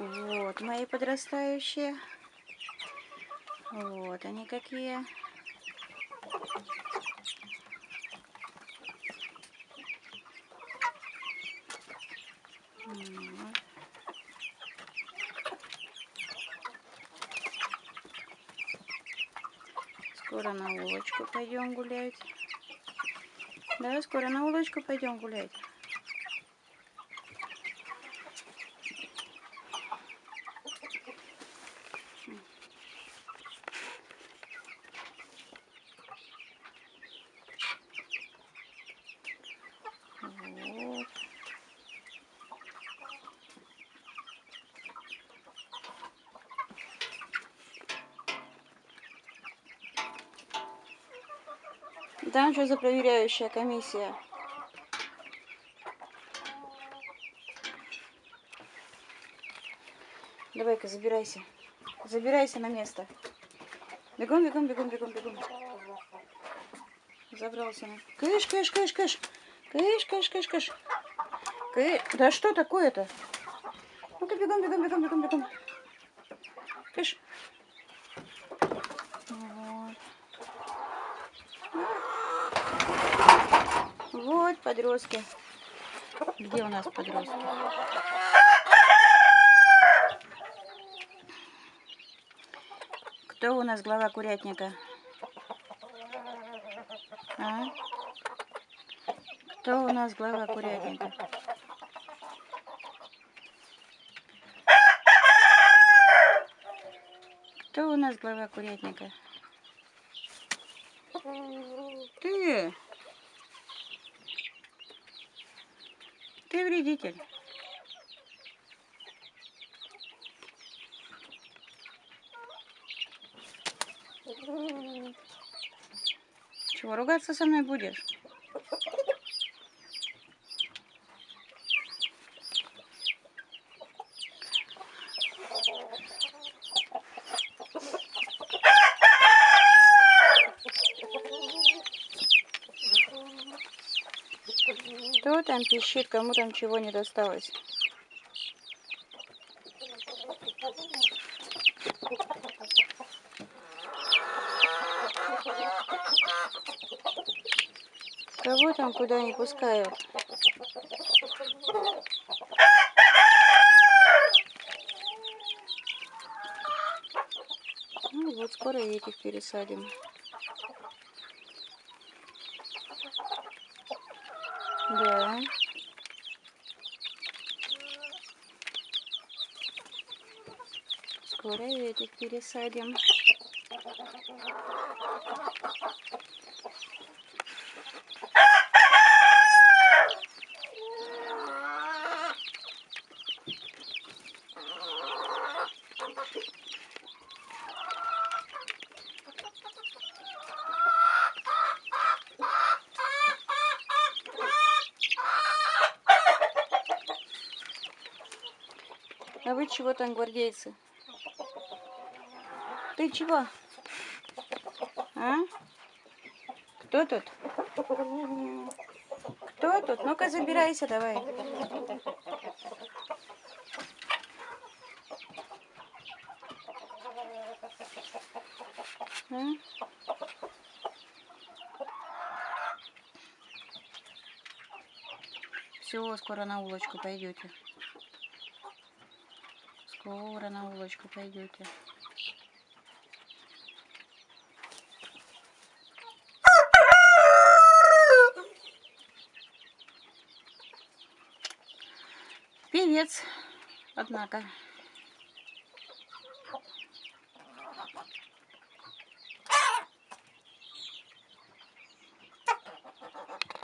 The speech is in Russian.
Вот мои подрастающие. Вот они какие. Скоро на улочку пойдем гулять. Да, скоро на улочку пойдем гулять. Там что за проверяющая комиссия? Давай-ка, забирайся. Забирайся на место. Бегом, бегом, бегом, бегом, бегом. Забрался. Кыш, кыш, кыш, кыш. Кыш, кыш, кыш, кыш. Кыш. Да что такое-то? Ну-ка, бегом, бегом, бегом, бегом, бегом. Кыш. Вот подростки. Где у нас подростки? Кто у нас глава курятника? А? Кто у нас глава курятника? Кто у нас глава курятника? Ты! Ты вредитель. Чего, ругаться со мной будешь? Кто там пищит, кому там чего не досталось? Кого там куда не пускают? Ну вот скоро этих пересадим. Да. Скоро этих пересадим. А вы чего там, гвардейцы? Ты чего? А? Кто тут? Кто тут? Ну-ка забирайся давай. А? Все, скоро на улочку пойдете. Скоро на улочку пойдете. Певец, однако.